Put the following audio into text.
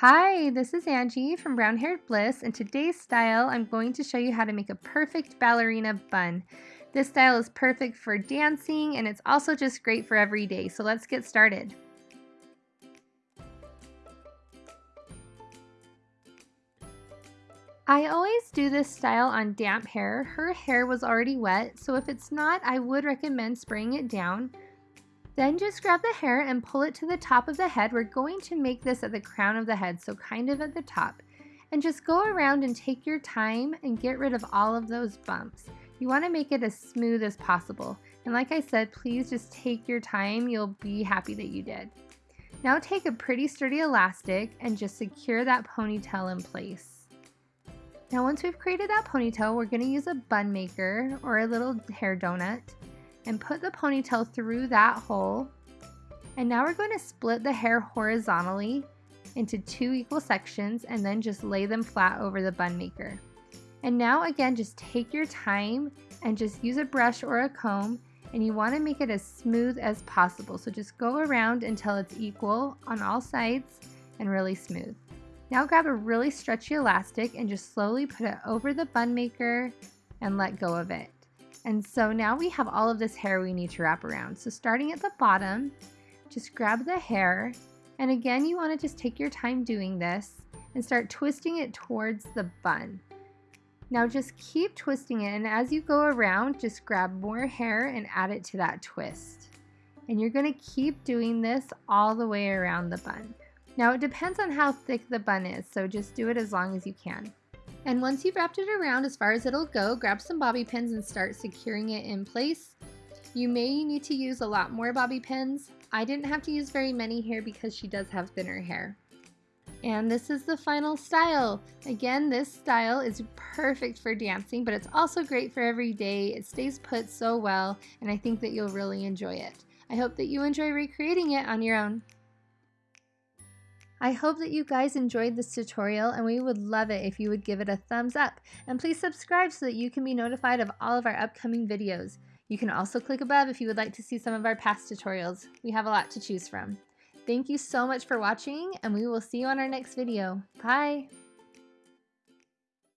Hi, this is Angie from Brown Haired Bliss and today's style I'm going to show you how to make a perfect ballerina bun. This style is perfect for dancing and it's also just great for every day, so let's get started. I always do this style on damp hair. Her hair was already wet, so if it's not, I would recommend spraying it down. Then just grab the hair and pull it to the top of the head. We're going to make this at the crown of the head, so kind of at the top. And just go around and take your time and get rid of all of those bumps. You want to make it as smooth as possible. And like I said, please just take your time. You'll be happy that you did. Now take a pretty sturdy elastic and just secure that ponytail in place. Now once we've created that ponytail, we're going to use a bun maker or a little hair donut and put the ponytail through that hole. And now we're going to split the hair horizontally into two equal sections and then just lay them flat over the bun maker. And now again, just take your time and just use a brush or a comb and you want to make it as smooth as possible. So just go around until it's equal on all sides and really smooth. Now grab a really stretchy elastic and just slowly put it over the bun maker and let go of it. And so now we have all of this hair we need to wrap around. So starting at the bottom, just grab the hair. And again, you wanna just take your time doing this and start twisting it towards the bun. Now just keep twisting it and as you go around, just grab more hair and add it to that twist. And you're gonna keep doing this all the way around the bun. Now it depends on how thick the bun is, so just do it as long as you can. And once you've wrapped it around as far as it'll go, grab some bobby pins and start securing it in place. You may need to use a lot more bobby pins. I didn't have to use very many here because she does have thinner hair. And this is the final style. Again, this style is perfect for dancing, but it's also great for every day. It stays put so well, and I think that you'll really enjoy it. I hope that you enjoy recreating it on your own. I hope that you guys enjoyed this tutorial and we would love it if you would give it a thumbs up. And please subscribe so that you can be notified of all of our upcoming videos. You can also click above if you would like to see some of our past tutorials. We have a lot to choose from. Thank you so much for watching and we will see you on our next video. Bye!